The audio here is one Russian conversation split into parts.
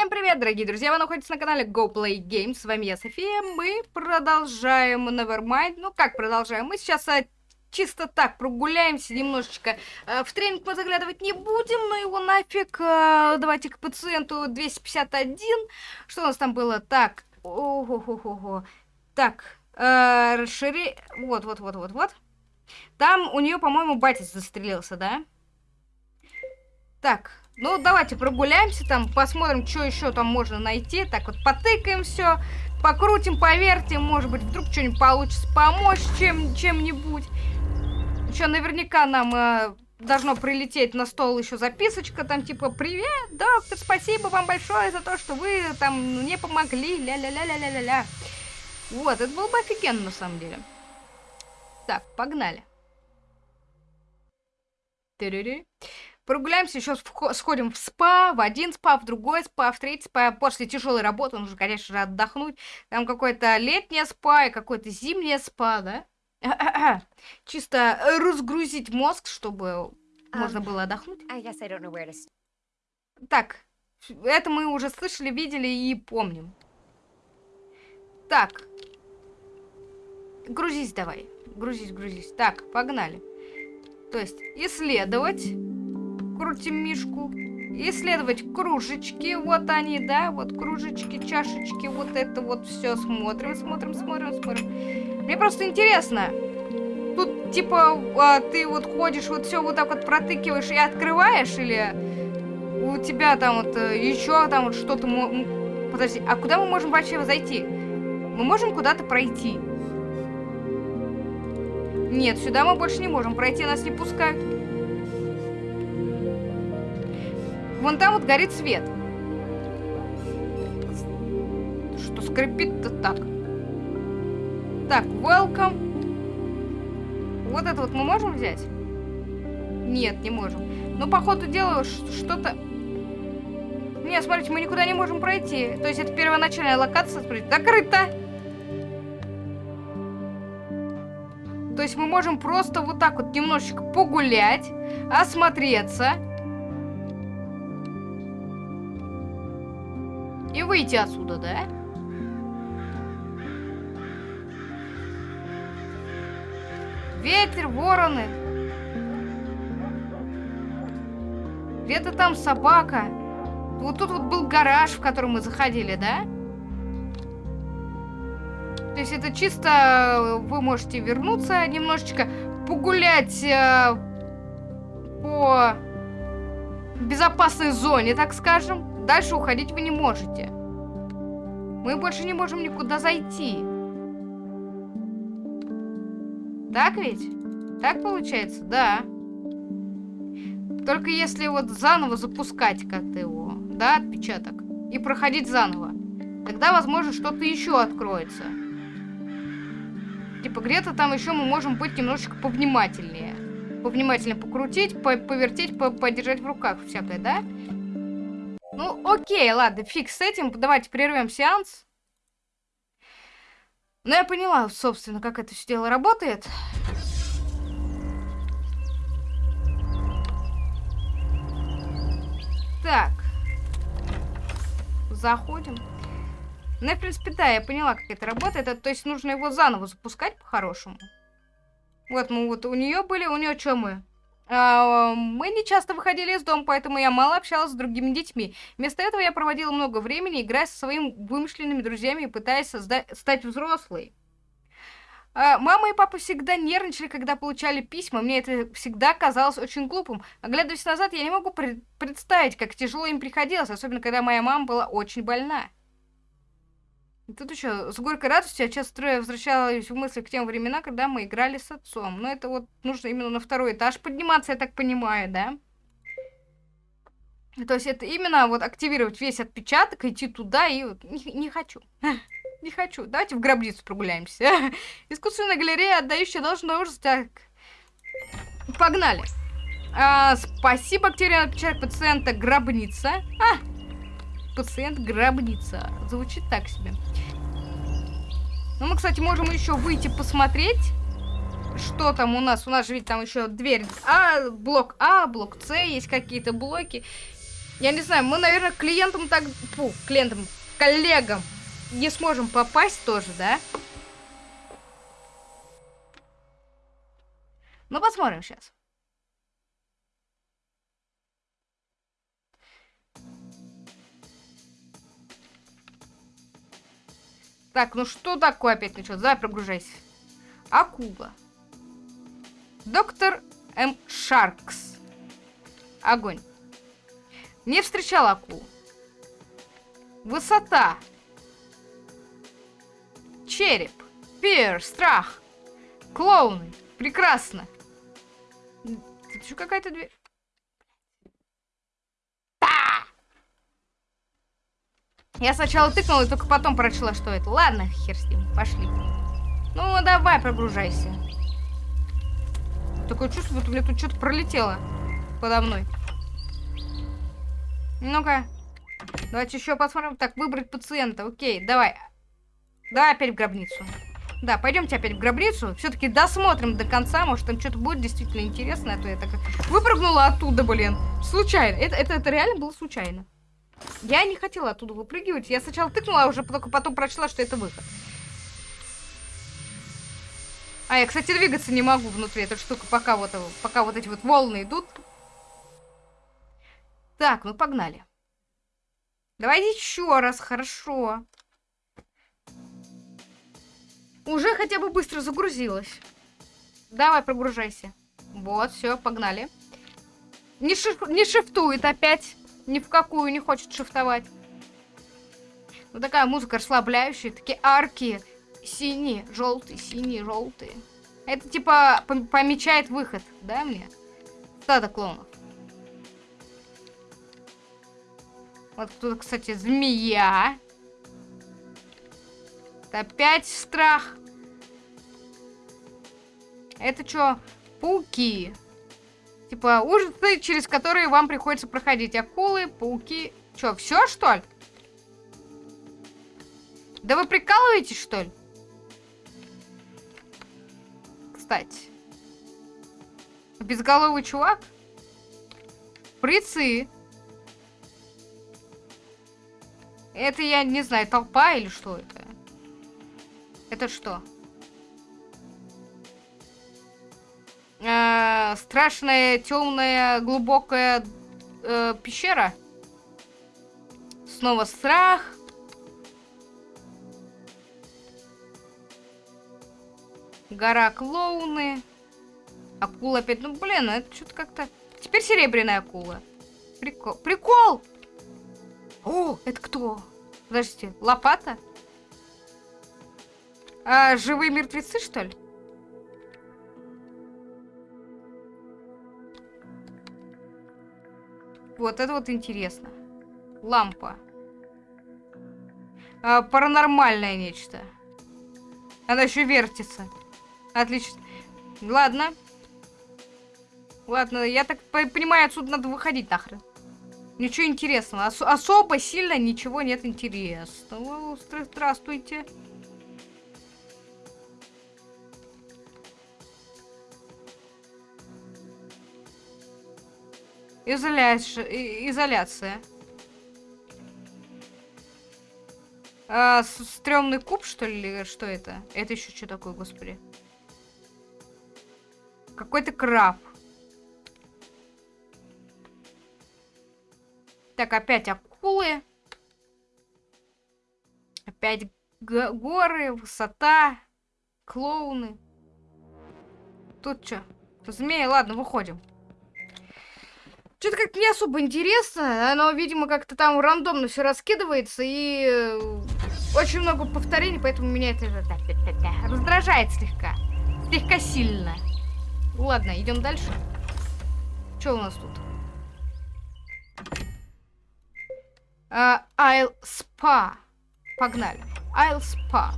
Всем привет, дорогие друзья! Вы находитесь на канале Go Play Games. С вами я, София. Мы продолжаем Nevermind. Ну, как продолжаем? Мы сейчас а, чисто так прогуляемся немножечко. А, в тренинг мы заглядывать не будем, но его нафиг. А, давайте к пациенту 251. Что у нас там было? Так. Ого-го-го. Так. А, расшири... Вот, вот, вот, вот, вот. Там у нее, по-моему, батя застрелился, да? Так, ну, давайте прогуляемся там, посмотрим, что еще там можно найти. Так вот, потыкаем все, покрутим, повертим, может быть, вдруг что-нибудь получится помочь чем, чем-нибудь. Еще наверняка нам э, должно прилететь на стол еще записочка, там типа «Привет, доктор, спасибо вам большое за то, что вы там мне помогли, ля-ля-ля-ля-ля-ля-ля». Вот, это было бы офигенно на самом деле. Так, погнали. Тыры-ры. Прогуляемся, еще сходим в спа, в один спа, в другой спа, в третий спа. После тяжелой работы нужно, конечно же, отдохнуть. Там какое-то летнее спа и какое-то зимнее спа, да? Чисто разгрузить мозг, чтобы можно было отдохнуть. Так, это мы уже слышали, видели и помним. Так. Грузись давай. Грузись, грузись. Так, погнали. То есть, исследовать крутим мишку. Исследовать кружечки, вот они, да, вот кружечки, чашечки, вот это вот все смотрим, смотрим, смотрим, смотрим. Мне просто интересно, тут типа а, ты вот ходишь, вот все вот так вот протыкиваешь и открываешь, или у тебя там вот э, еще там вот что-то... Подожди, а куда мы можем вообще зайти? Мы можем куда-то пройти. Нет, сюда мы больше не можем пройти, нас не пускают. Вон там вот горит свет. Что скрипит-то так? Так, welcome. Вот это вот мы можем взять? Нет, не можем. Ну, по ходу что-то... Не, смотрите, мы никуда не можем пройти. То есть это первоначальная локация, смотрите, закрыта. То есть мы можем просто вот так вот немножечко погулять, осмотреться. Выйти отсюда, да? Ветер, вороны. Где-то там собака. Вот тут вот был гараж, в который мы заходили, да? То есть это чисто вы можете вернуться немножечко, погулять э, по безопасной зоне, так скажем. Дальше уходить вы не можете. Мы больше не можем никуда зайти. Так ведь? Так получается? Да. Только если вот заново запускать как-то его, да, отпечаток, и проходить заново, тогда, возможно, что-то еще откроется. Типа где-то там еще мы можем быть немножечко повнимательнее. Повнимательнее покрутить, по повертеть, по подержать в руках всякое, да? Ну, окей, ладно, фиг с этим. Давайте прервем сеанс. Ну, я поняла, собственно, как это все дело работает. Так. Заходим. Ну, в принципе, да, я поняла, как это работает. Это, то есть нужно его заново запускать по-хорошему. Вот мы вот у нее были, у нее что мы? А, мы не часто выходили из дома, поэтому я мало общалась с другими детьми. Вместо этого я проводила много времени, играя со своими вымышленными друзьями и пытаясь стать взрослой. А, мама и папа всегда нервничали, когда получали письма. Мне это всегда казалось очень глупым. Оглядываясь назад, я не могу пред представить, как тяжело им приходилось, особенно когда моя мама была очень больна. Тут еще с горькой радостью я часто возвращалась в мысли к тем временам, когда мы играли с отцом. Но это вот нужно именно на второй этаж подниматься, я так понимаю, да? То есть это именно вот активировать весь отпечаток, идти туда и вот не, не хочу. Не хочу. Давайте в гробницу прогуляемся. Искусственная галерея, отдающая должное ужас. Так. Погнали. А, спасибо, бактерия отпечаток пациента гробница. А, пациент гробница. Звучит так себе. Ну, мы, кстати, можем еще выйти посмотреть, что там у нас. У нас же ведь там еще дверь А, блок А, блок С, есть какие-то блоки. Я не знаю, мы, наверное, клиентам так... Фу, клиентам, коллегам не сможем попасть тоже, да? Ну, посмотрим сейчас. Так, ну что такое опять началось? Давай прогружайся. Акула. Доктор М. Шаркс. Огонь. Не встречал акулу. Высота. Череп. Пир. Страх. Клоуны. Прекрасно. Тут еще какая-то дверь. Я сначала тыкнула и только потом прочла, что это. Ладно, хер с ним, пошли. Ну, давай, прогружайся. Такое чувство, будто меня тут что-то пролетело подо мной. Ну-ка. Давайте еще посмотрим. Так, выбрать пациента. Окей, давай. Давай опять в гробницу. Да, пойдемте опять в гробницу. Все-таки досмотрим до конца. Может, там что-то будет действительно интересное. А то я так выпрыгнула оттуда, блин. Случайно. Это, это, это реально было случайно. Я не хотела оттуда выпрыгивать. Я сначала тыкнула, а уже только потом прочла, что это выход. А, я, кстати, двигаться не могу внутри этой штуки, пока вот, пока вот эти вот волны идут. Так, ну погнали. Давайте еще раз, хорошо. Уже хотя бы быстро загрузилась. Давай, прогружайся. Вот, все, погнали. Не, шиф не шифтует опять ни в какую не хочет шифтовать. Ну такая музыка расслабляющая, такие арки синие, желтые, синие, желтые. Это типа помечает выход, да, мне? Стадо клонов. Вот тут, кстати, змея. Это опять страх. Это что? Пауки. Типа ужасы, через которые вам приходится проходить. Акулы, пауки. Чё, все что ли? Да вы прикалываетесь, что ли? Кстати. Безголовый чувак? Прицы. Это, я не знаю, толпа или что это? Это что? Страшная, темная, глубокая э, пещера. Снова страх. Гора клоуны. Акула опять. Ну, блин, ну это что-то как-то... Теперь серебряная акула. Прикол. Прикол! О, это кто? Подождите, лопата? А, живые мертвецы, что ли? Вот это вот интересно. Лампа. А, паранормальное нечто. Она еще вертится. Отлично. Ладно. Ладно, я так понимаю, отсюда надо выходить нахрен. Ничего интересного. Ос особо сильно ничего нет интересного. Здравствуйте. Изоляция. Изоляция. А, стрёмный куб, что ли? Что это? Это еще что такое, господи? Какой-то краб. Так, опять акулы. Опять горы, высота, клоуны. Тут что? Змеи, ладно, выходим. Что-то как-то не особо интересно. Оно, видимо, как-то там рандомно все раскидывается и э, очень много повторений, поэтому меня это раздражает слегка. Слегка сильно. Ладно, идем дальше. Что у нас тут? Uh, I'll Spa. Погнали. I'll Spa.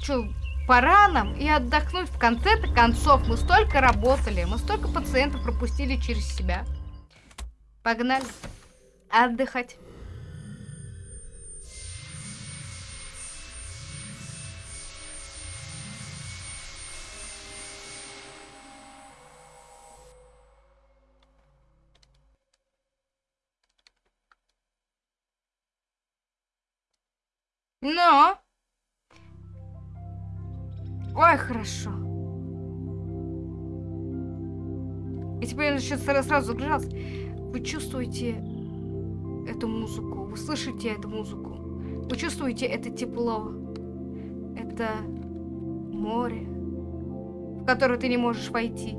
Че, Пора нам и отдохнуть. В конце-то концов мы столько работали, мы столько пациентов пропустили через себя. Погнали. Отдыхать. Но... Ой, хорошо. И теперь он еще сразу загружался. Вы чувствуете эту музыку, вы слышите эту музыку, вы чувствуете это тепло, это море, в которое ты не можешь войти,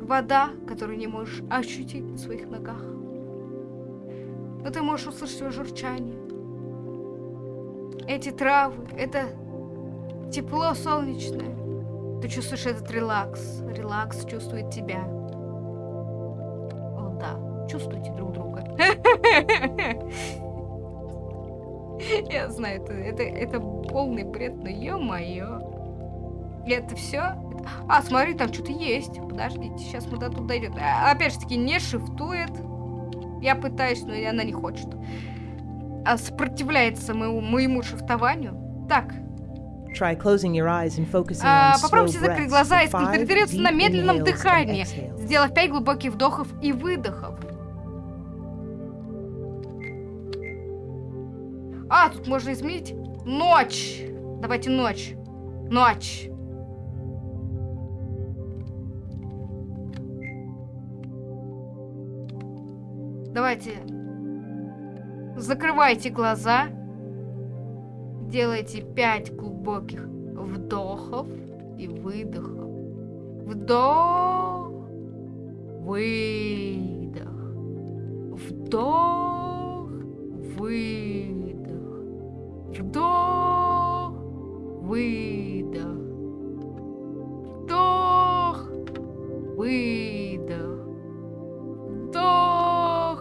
вода, которую не можешь ощутить на своих ногах. Но ты можешь услышать свое журчание. Эти травы, это тепло солнечное. Ты чувствуешь этот релакс. Релакс чувствует тебя. О, да. Чувствуйте друг друга. Я знаю, это, это, это полный бред, но ё-моё. Это все? А, смотри, там что-то есть. Подождите, сейчас мы до туда дойдем. А, опять же таки, не шифтует. Я пытаюсь, но она не хочет. А сопротивляется моему, моему шифтованию. Так. А, попробуйте закрыть глаза и сконцентрироваться на медленном дыхании, сделав 5 глубоких вдохов и выдохов. А, тут можно изменить. Ночь. Давайте ночь. Ночь. Давайте. Закрывайте глаза. Делайте 5 глубоких вдохов и выдохов. Вдох. Выдох. Вдох. Выдох. Вдох. Выдох. Вдох. Выдох. Вдох.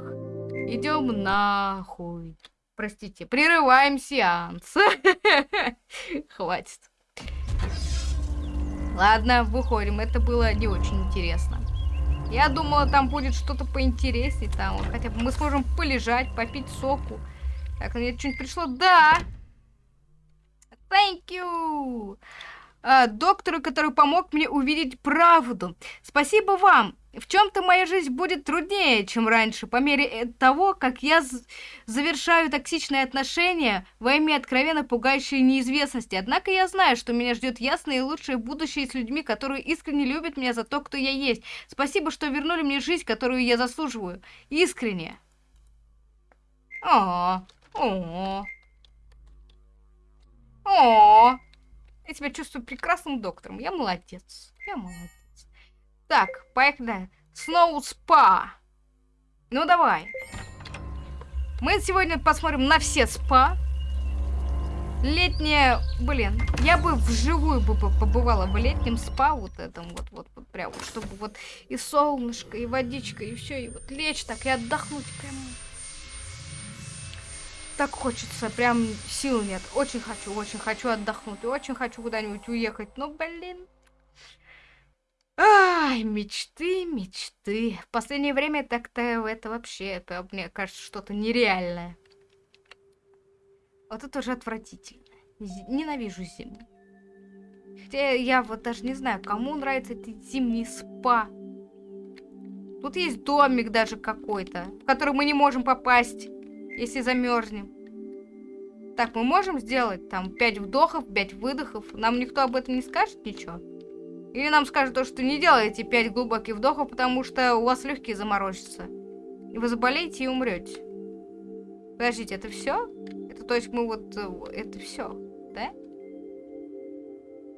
Идем нахуй. Простите, прерываем сеанс. Хватит. Ладно, выходим. Это было не очень интересно. Я думала, там будет что-то поинтереснее. Там хотя бы мы сможем полежать, попить соку. Так, мне что-нибудь пришло? Да! Thank you! А, доктору, который помог мне увидеть правду. Спасибо вам. В чем-то моя жизнь будет труднее, чем раньше, по мере э, того, как я завершаю токсичные отношения во имя откровенно пугающей неизвестности. Однако я знаю, что меня ждет ясное и лучшее будущее с людьми, которые искренне любят меня за то, кто я есть. Спасибо, что вернули мне жизнь, которую я заслуживаю. Искренне. О, о, о. Я себя чувствую прекрасным доктором. Я молодец. Я молодец. Так, поехали. Сноу спа. Ну давай. Мы сегодня посмотрим на все спа. Летнее, блин, я бы вживую бы по- побывала в летнем спа вот этом вот, вот, вот прям, вот, чтобы вот и солнышко, и водичка, и все, и вот лечь так и отдохнуть прям. Так хочется, прям сил нет. Очень хочу, очень хочу отдохнуть, очень хочу куда-нибудь уехать. Но, блин, Ай, мечты, мечты. В последнее время так-то это вообще, это, мне кажется, что-то нереальное. Вот это уже отвратительно. Ненавижу зиму. Хотя я вот даже не знаю, кому нравится эти зимние спа. Тут есть домик даже какой-то, в который мы не можем попасть, если замерзнем. Так, мы можем сделать там 5 вдохов, 5 выдохов. Нам никто об этом не скажет ничего. Или нам скажут то, что не делайте 5 глубоких вдохов, потому что у вас легкие заморозятся. И вы заболеете и умрете. Подождите, это все? Это то есть мы вот... э, Это все, да?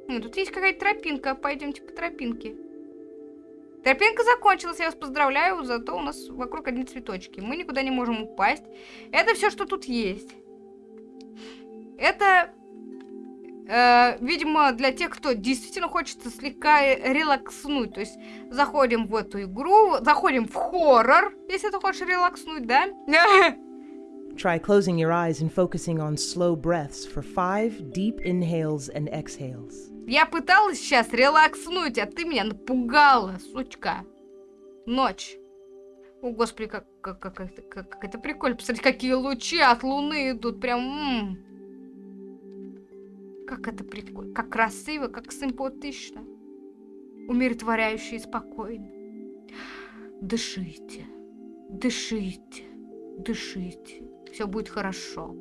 Ну, тут есть какая-то тропинка. Пойдемте по тропинке. Тропинка закончилась, я вас поздравляю, зато у нас вокруг одни цветочки. Мы никуда не можем упасть. Это все, что тут есть. Это Э, видимо, для тех, кто действительно хочет слегка релакснуть. То есть заходим в эту игру, заходим в хоррор, если ты хочешь релакснуть, да? Try closing your eyes and focusing on slow breaths for five deep inhales and exhales. Я пыталась сейчас релакснуть, а ты меня напугала, сучка. Ночь. О, господи, как, как, как, это, как, как это прикольно. Посмотрите, какие лучи от луны идут. Прям... м. Как это прикольно. Как красиво, как симпатично. Умиротворяюще и спокойно. Дышите. Дышите. Дышите. Все будет хорошо.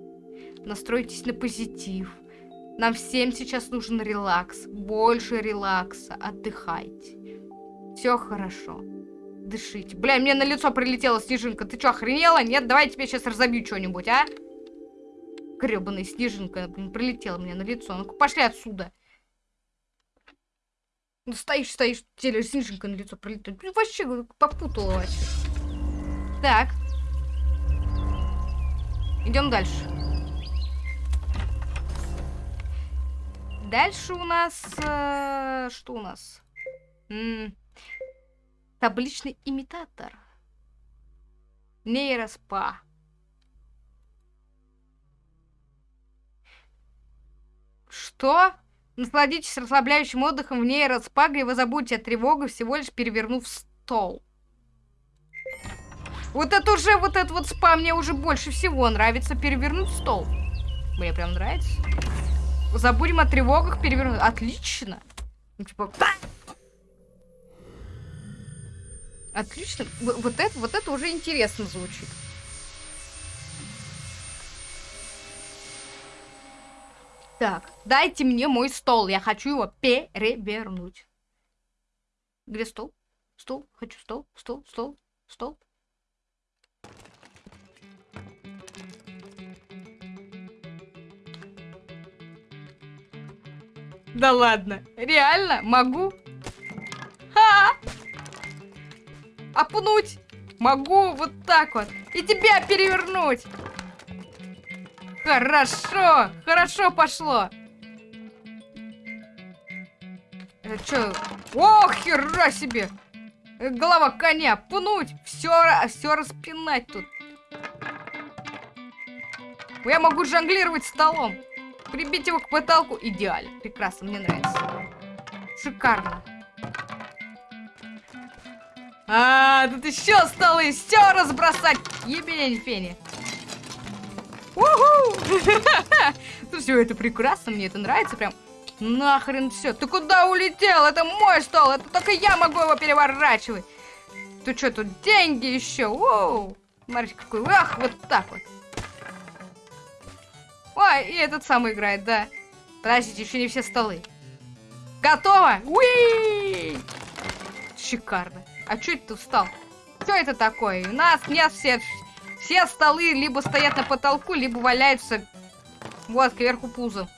Настройтесь на позитив. Нам всем сейчас нужен релакс. Больше релакса. Отдыхайте. Все хорошо. Дышите. Бля, мне на лицо прилетела снежинка. Ты что, охренела? Нет, давай я тебе сейчас разобью что-нибудь, а? Гребаная снежинка, блин, прилетела мне на лицо. Ну-ка, пошли отсюда. Ну, стоишь, стоишь, тебе снежинка на лицо прилетает. Блин, вообще попутала вообще. Так. Идем дальше. Дальше у нас... Э, что у нас? М -м, табличный имитатор. Нейроспа. Что? Насладитесь расслабляющим отдыхом в нейроспа, где вы забудете о тревоге, всего лишь перевернув стол. Вот это уже, вот этот вот спа мне уже больше всего нравится. Перевернуть стол. Мне прям нравится. Забудем о тревогах, перевернуть. Отлично. Ну, типа... Отлично. Вот это, вот это уже интересно звучит. Так, дайте мне мой стол. Я хочу его перевернуть. Где стол? Стол? Хочу стол, стол, стол, стол. Да ладно, реально могу? Ха! Опнуть могу вот так вот. И тебя перевернуть. Хорошо, хорошо пошло. Это что? Ох, хера себе! Голова коня, пнуть, все, все распинать тут. Я могу жонглировать столом. Прибить его к потолку. Идеально. Прекрасно, мне нравится. Шикарно. А, тут еще столы. Все разбросать. Ебень фени. Все это прекрасно, мне это нравится прям. Нахрен все. Ты куда улетел? Это мой стол. Это только я могу его переворачивать. Ты что, тут деньги еще? Воу. Смотрите, какой. Ах, вот так вот. Ой, и этот самый играет, да. Подождите, еще не все столы. Готово? Уи! Шикарно. А что это ты встал? Что это такое? У нас нет все, все столы либо стоят на потолку, либо валяются вот кверху пузом.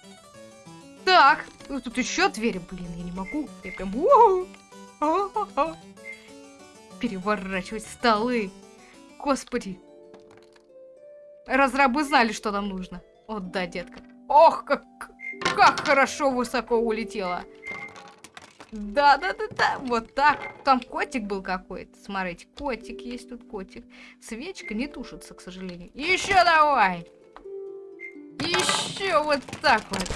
Так, тут еще двери, блин, я не могу. Я прям... Переворачивать столы. Господи. Разрабы знали, что нам нужно. О, да, детка. Ох, как, как хорошо высоко улетела. Да, да, да, да, вот так. Там котик был какой-то. Смотрите, котик есть тут котик. Свечка не тушится, к сожалению. Еще давай. Еще вот так вот.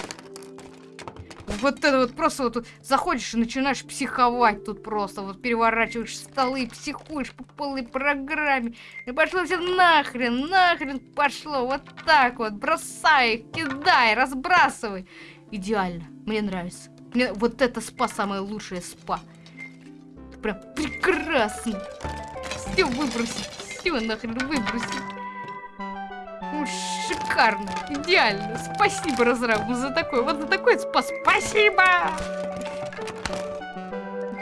Вот это вот просто вот заходишь и начинаешь психовать тут просто. Вот переворачиваешь столы, психуешь по полной программе. И пошло все нахрен, нахрен пошло. Вот так вот. Бросай, кидай, разбрасывай. Идеально. Мне нравится. Мне вот это спа самое лучшее спа. Прям прекрасно. Все выбросить. Все нахрен выбросить. Ну, шикарно, идеально. Спасибо, разрабу, за такой, вот за такой спас. Спасибо!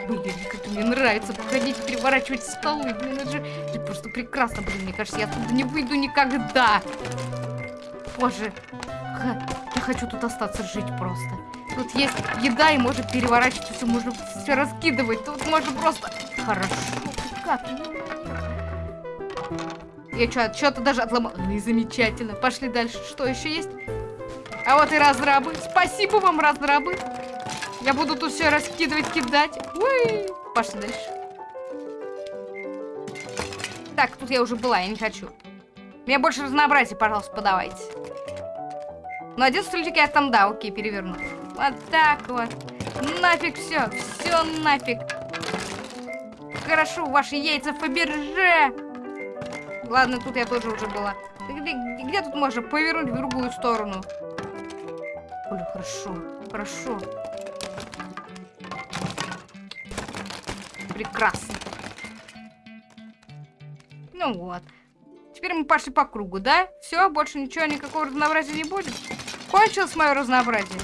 Блин, как мне нравится походить, переворачивать столы. Блин, это же это просто прекрасно, блин. Мне кажется, я оттуда не выйду никогда. Боже, я хочу тут остаться жить просто. Тут есть еда и может переворачивать все, можно все раскидывать. Тут можно просто... Хорошо, как? Я что-то даже отломал. Ну и замечательно. Пошли дальше. Что еще есть? А вот и разрабы. Спасибо вам, разрабы. Я буду тут все раскидывать, кидать. Уи! Пошли дальше. Так, тут я уже была, я не хочу. Мне больше разнообразия, пожалуйста, подавайте. Ну, один стульчик я там, да, окей, переверну. Вот так вот. Нафиг все, все нафиг. Хорошо, ваши яйца Фаберже. Ладно, тут я тоже уже была. Где, где тут можно повернуть в другую сторону? Блин, хорошо, хорошо. Прекрасно. Ну вот. Теперь мы пошли по кругу, да? Все, больше ничего, никакого разнообразия не будет. Кончилось мое разнообразие.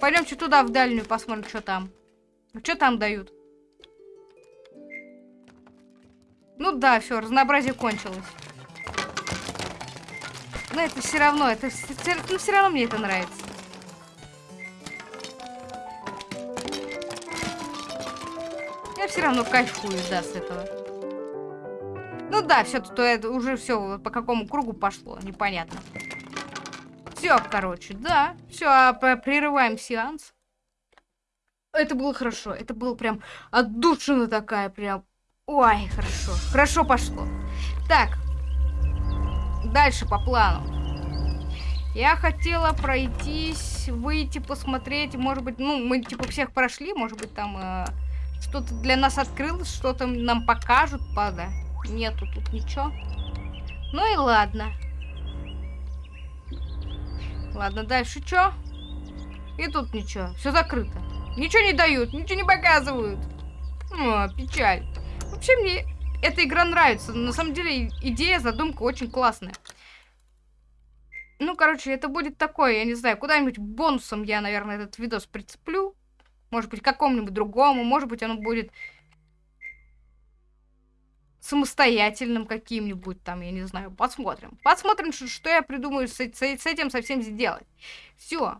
Пойдемте туда, в дальнюю, посмотрим, что там. Что там дают? Ну да, все, разнообразие кончилось. Но это все равно, это ну, все равно мне это нравится. Я все равно кайфую, да, с этого. Ну да, все, то это уже все по какому кругу пошло, непонятно. Все, короче, да. Все, а прерываем сеанс. Это было хорошо. Это было прям отдушина такая, прям. Ой, хорошо. Хорошо пошло. Так. Дальше по плану. Я хотела пройтись, выйти, посмотреть. Может быть, ну, мы типа всех прошли. Может быть, там э, что-то для нас открылось, что-то нам покажут, пада. Нету тут ничего. Ну и ладно. Ладно, дальше что? И тут ничего. Все закрыто. Ничего не дают, ничего не показывают. О, печаль. Вообще мне эта игра нравится. На самом деле идея, задумка очень классная. Ну, короче, это будет такое, я не знаю, куда-нибудь бонусом я, наверное, этот видос прицеплю. Может быть, какому-нибудь другому. Может быть, оно будет самостоятельным каким-нибудь там, я не знаю, посмотрим. Посмотрим, что, что я придумаю с, с, с этим совсем сделать. Все.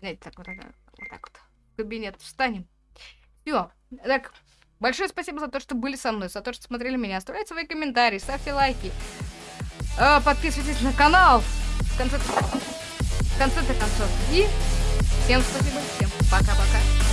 Знаете, так вот, вот так вот. В кабинет встанем. Все. Так, большое спасибо за то, что были со мной, за то, что смотрели меня. Оставляйте свои комментарии, ставьте лайки. Э, подписывайтесь на канал. В конце, в конце-то концов. И всем спасибо, всем пока-пока.